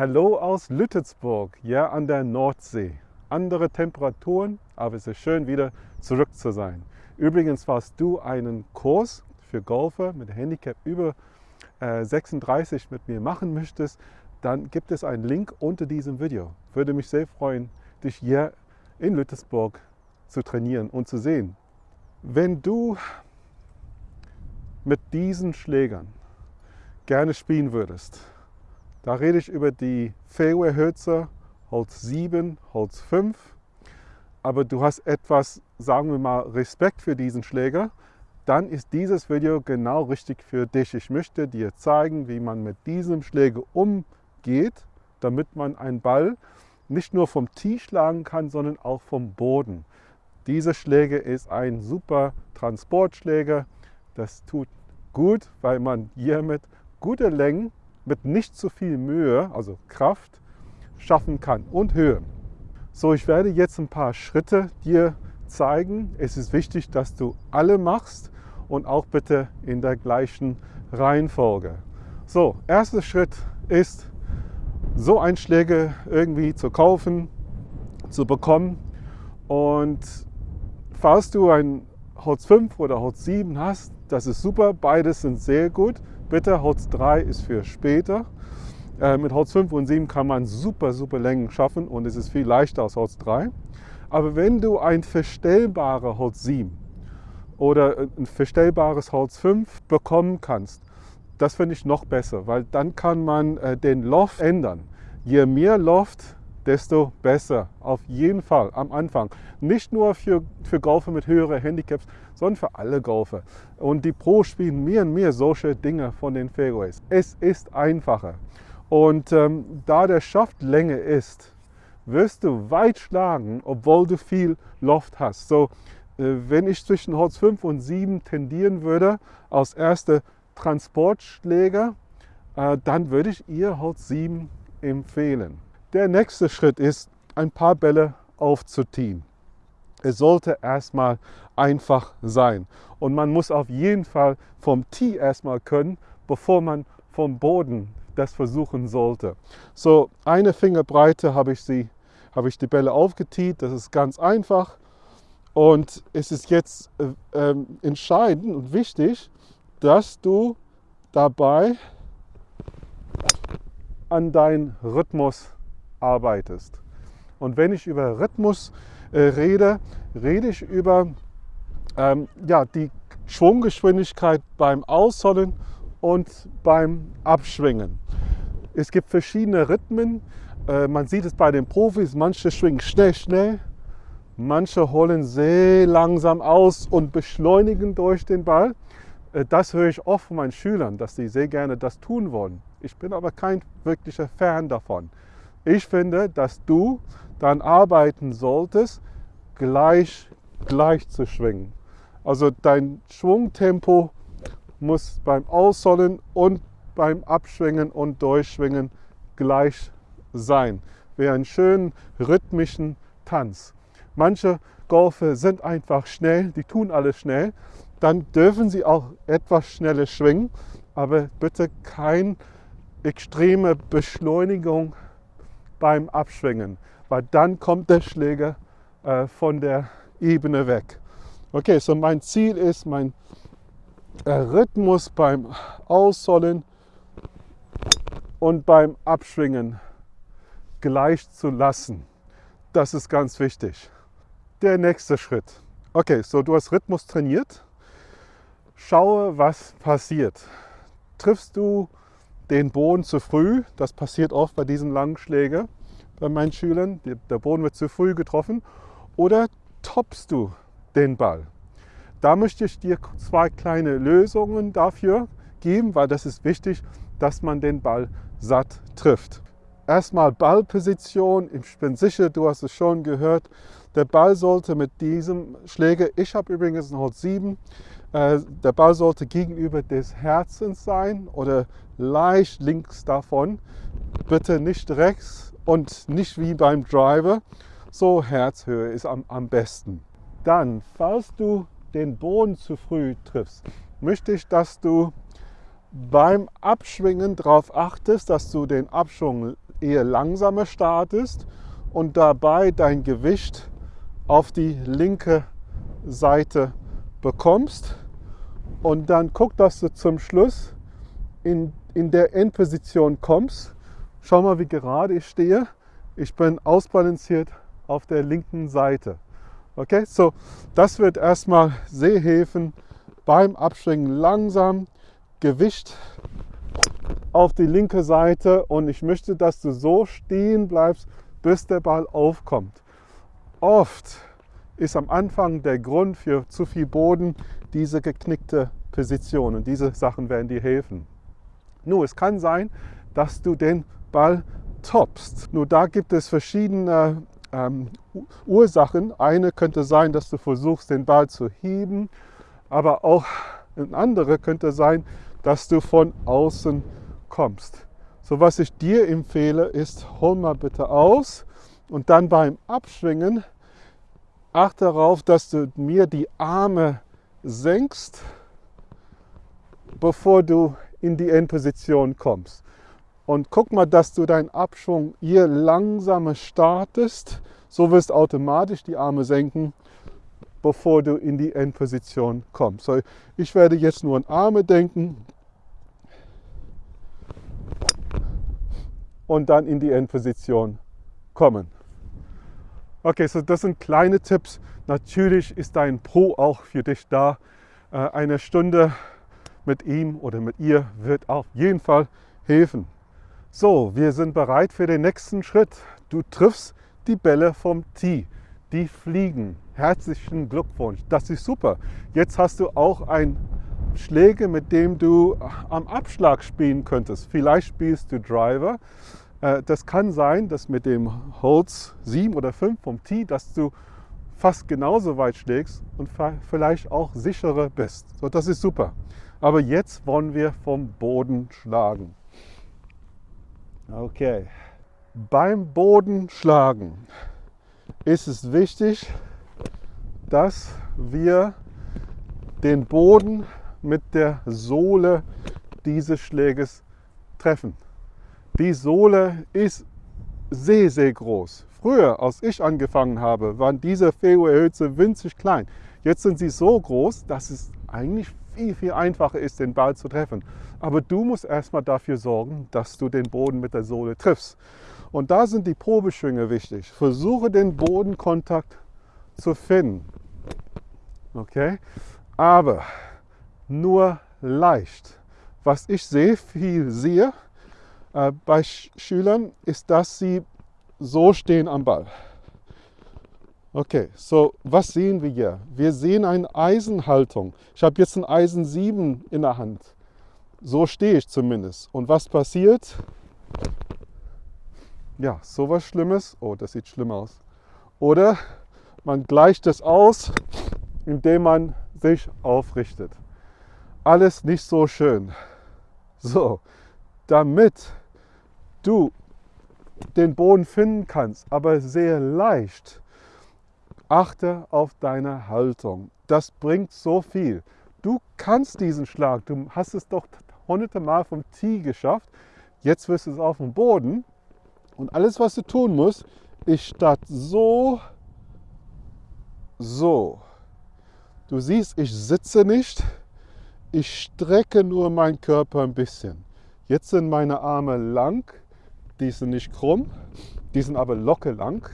Hallo aus Lüttelsburg, ja an der Nordsee. Andere Temperaturen, aber es ist schön wieder zurück zu sein. Übrigens, falls du einen Kurs für Golfer mit Handicap über äh, 36 mit mir machen möchtest, dann gibt es einen Link unter diesem Video. Würde mich sehr freuen, dich hier in Lüttelsburg zu trainieren und zu sehen. Wenn du mit diesen Schlägern gerne spielen würdest, da rede ich über die Fairway Hölzer Holz 7, Holz 5. Aber du hast etwas, sagen wir mal, Respekt für diesen Schläger, dann ist dieses Video genau richtig für dich. Ich möchte dir zeigen, wie man mit diesem Schläger umgeht, damit man einen Ball nicht nur vom Tee schlagen kann, sondern auch vom Boden. Dieser Schläger ist ein super Transportschläger. Das tut gut, weil man hiermit gute Längen mit nicht zu viel Mühe, also Kraft, schaffen kann und Höhe. So, ich werde jetzt ein paar Schritte dir zeigen. Es ist wichtig, dass du alle machst und auch bitte in der gleichen Reihenfolge. So, erster Schritt ist, so ein Schläger irgendwie zu kaufen, zu bekommen. Und falls du ein Holz 5 oder Holz 7 hast, das ist super, beides sind sehr gut. Bitte, Holz 3 ist für später. Äh, mit Holz 5 und 7 kann man super, super Längen schaffen und es ist viel leichter als Holz 3. Aber wenn du ein verstellbares Holz 7 oder ein verstellbares Holz 5 bekommen kannst, das finde ich noch besser, weil dann kann man äh, den Loft ändern. Je mehr Loft, desto besser. Auf jeden Fall am Anfang. Nicht nur für, für Golfer mit höheren Handicaps, sondern für alle Golfer. Und die Pros spielen mehr und mehr solche Dinge von den Fairways. Es ist einfacher. Und ähm, da der Schaft länger ist, wirst du weit schlagen, obwohl du viel Loft hast. So, äh, wenn ich zwischen Holz 5 und 7 tendieren würde, als erster Transportschläger, äh, dann würde ich ihr Holz 7 empfehlen. Der nächste Schritt ist, ein paar Bälle aufzutiehen. Es sollte erstmal einfach sein. Und man muss auf jeden Fall vom Tee erstmal können, bevor man vom Boden das versuchen sollte. So eine Fingerbreite habe ich, sie, habe ich die Bälle aufgetiet. Das ist ganz einfach. Und es ist jetzt äh, äh, entscheidend und wichtig, dass du dabei an deinen Rhythmus arbeitest. Und wenn ich über Rhythmus äh, rede, rede ich über ähm, ja, die Schwunggeschwindigkeit beim Ausholen und beim Abschwingen. Es gibt verschiedene Rhythmen. Äh, man sieht es bei den Profis, manche schwingen schnell, schnell, manche holen sehr langsam aus und beschleunigen durch den Ball. Äh, das höre ich oft von meinen Schülern, dass sie sehr gerne das tun wollen. Ich bin aber kein wirklicher Fan davon. Ich finde, dass du dann arbeiten solltest, gleich, gleich zu schwingen. Also dein Schwungtempo muss beim Ausholen und beim Abschwingen und Durchschwingen gleich sein. Wie einen schönen rhythmischen Tanz. Manche Golfer sind einfach schnell, die tun alles schnell. Dann dürfen sie auch etwas schneller schwingen, aber bitte keine extreme Beschleunigung beim Abschwingen, weil dann kommt der Schläger äh, von der Ebene weg. Okay, so mein Ziel ist, mein äh, Rhythmus beim Ausholen und beim Abschwingen gleich zu lassen. Das ist ganz wichtig. Der nächste Schritt. Okay, so du hast Rhythmus trainiert. Schaue, was passiert. Triffst du den Boden zu früh. Das passiert oft bei diesen langen Schlägen bei meinen Schülern. Der Boden wird zu früh getroffen. Oder toppst du den Ball. Da möchte ich dir zwei kleine Lösungen dafür geben, weil das ist wichtig, dass man den Ball satt trifft. Erstmal Ballposition. Ich bin sicher, du hast es schon gehört. Der Ball sollte mit diesem Schläger, ich habe übrigens einen Holz 7, äh, der Ball sollte gegenüber des Herzens sein oder leicht links davon. Bitte nicht rechts und nicht wie beim Driver. So Herzhöhe ist am, am besten. Dann, falls du den Boden zu früh triffst, möchte ich, dass du beim Abschwingen darauf achtest, dass du den Abschwung eher langsamer startest und dabei dein Gewicht auf die linke Seite bekommst. Und dann guck, dass du zum Schluss in, in der Endposition kommst. Schau mal, wie gerade ich stehe. Ich bin ausbalanciert auf der linken Seite. Okay, so das wird erstmal sehr helfen beim Abschwingen langsam Gewicht auf die linke Seite und ich möchte, dass du so stehen bleibst, bis der Ball aufkommt. Oft ist am Anfang der Grund für zu viel Boden diese geknickte Position und diese Sachen werden dir helfen. Nur es kann sein, dass du den Ball toppst. Nur da gibt es verschiedene ähm, Ursachen. Eine könnte sein, dass du versuchst, den Ball zu heben, aber auch eine andere könnte sein, dass du von außen kommst. So was ich dir empfehle, ist, hol mal bitte aus und dann beim Abschwingen achte darauf, dass du mir die Arme senkst, bevor du in die Endposition kommst. Und guck mal, dass du deinen Abschwung hier langsamer startest. So wirst du automatisch die Arme senken, bevor du in die Endposition kommst. So, ich werde jetzt nur an Arme denken und dann in die Endposition kommen. Okay, so das sind kleine Tipps. Natürlich ist dein Pro auch für dich da. Äh, eine Stunde mit ihm oder mit ihr wird auf jeden Fall helfen. So, wir sind bereit für den nächsten Schritt. Du triffst die Bälle vom Tee. Die fliegen. Herzlichen Glückwunsch. Das ist super. Jetzt hast du auch ein Schläge, mit dem du am Abschlag spielen könntest. Vielleicht spielst du Driver. Äh, das kann sein, dass mit dem Holz 7 oder 5 vom Tee, dass du fast genauso weit schlägst und vielleicht auch sicherer bist. So, das ist super. Aber jetzt wollen wir vom Boden schlagen. Okay. Beim Bodenschlagen ist es wichtig, dass wir den Boden mit der Sohle dieses Schläges treffen. Die Sohle ist sehr, sehr groß. Früher, als ich angefangen habe, waren diese Fairway-Hölzer winzig klein. Jetzt sind sie so groß, dass es eigentlich viel, viel einfacher ist, den Ball zu treffen. Aber du musst erstmal dafür sorgen, dass du den Boden mit der Sohle triffst. Und da sind die Probeschwünge wichtig. Versuche den Bodenkontakt zu finden. Okay? Aber nur leicht. Was ich sehr viel sehe äh, bei Sch Schülern, ist, dass sie so stehen am Ball. Okay, so was sehen wir hier? Wir sehen eine Eisenhaltung. Ich habe jetzt ein Eisen 7 in der Hand. So stehe ich zumindest. Und was passiert? Ja, sowas Schlimmes. Oh, das sieht schlimm aus. Oder man gleicht es aus, indem man sich aufrichtet. Alles nicht so schön. So, damit du den Boden finden kannst, aber sehr leicht, Achte auf deine Haltung. Das bringt so viel. Du kannst diesen Schlag. Du hast es doch hunderte Mal vom Tee geschafft. Jetzt wirst du es auf dem Boden. Und alles, was du tun musst, ist statt so, so. Du siehst, ich sitze nicht. Ich strecke nur meinen Körper ein bisschen. Jetzt sind meine Arme lang. Die sind nicht krumm. Die sind aber locker lang.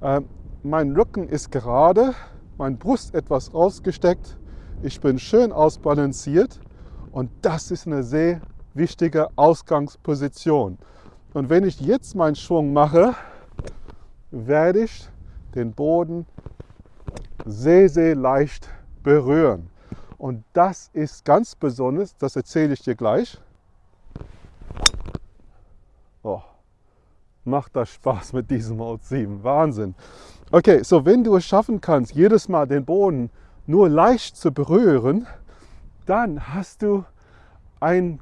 Ähm, mein Rücken ist gerade, mein Brust etwas rausgesteckt. Ich bin schön ausbalanciert und das ist eine sehr wichtige Ausgangsposition. Und wenn ich jetzt meinen Schwung mache, werde ich den Boden sehr, sehr leicht berühren. Und das ist ganz besonders, das erzähle ich dir gleich. Macht das Spaß mit diesem Mode 7. Wahnsinn. Okay, so wenn du es schaffen kannst, jedes Mal den Boden nur leicht zu berühren, dann hast du einen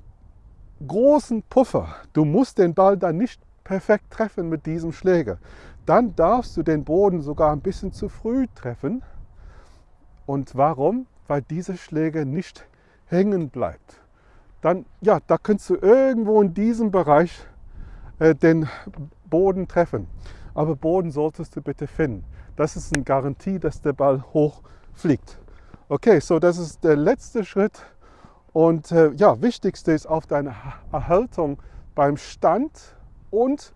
großen Puffer. Du musst den Ball dann nicht perfekt treffen mit diesem Schläger. Dann darfst du den Boden sogar ein bisschen zu früh treffen. Und warum? Weil dieser Schläger nicht hängen bleibt. Dann, ja, da kannst du irgendwo in diesem Bereich äh, den Boden treffen. Aber Boden solltest du bitte finden. Das ist eine Garantie, dass der Ball hoch fliegt. Okay, so das ist der letzte Schritt. Und äh, ja, wichtigste ist auf deine Erhaltung beim Stand und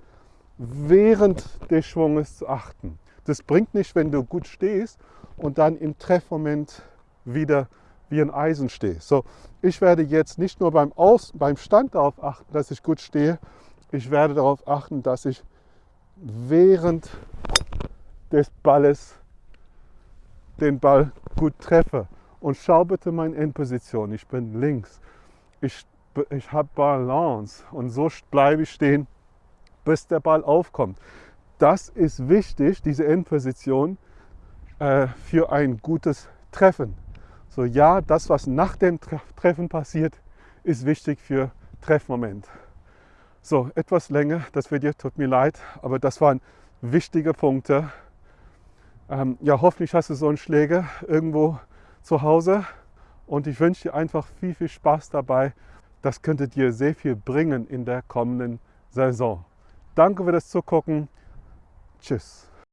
während des Schwunges zu achten. Das bringt nicht, wenn du gut stehst und dann im Treffmoment wieder wie ein Eisen stehst. So, ich werde jetzt nicht nur beim, Aus, beim Stand darauf achten, dass ich gut stehe, ich werde darauf achten, dass ich während des Balles den Ball gut treffe. Und schau bitte meine Endposition. Ich bin links. Ich, ich habe Balance und so bleibe ich stehen, bis der Ball aufkommt. Das ist wichtig, diese Endposition, äh, für ein gutes Treffen. So ja, das, was nach dem Treffen passiert, ist wichtig für Treffmoment. So, etwas länger, das Video tut mir leid, aber das waren wichtige Punkte. Ähm, ja, hoffentlich hast du so einen Schläger irgendwo zu Hause und ich wünsche dir einfach viel, viel Spaß dabei. Das könnte dir sehr viel bringen in der kommenden Saison. Danke für das Zugucken. Tschüss.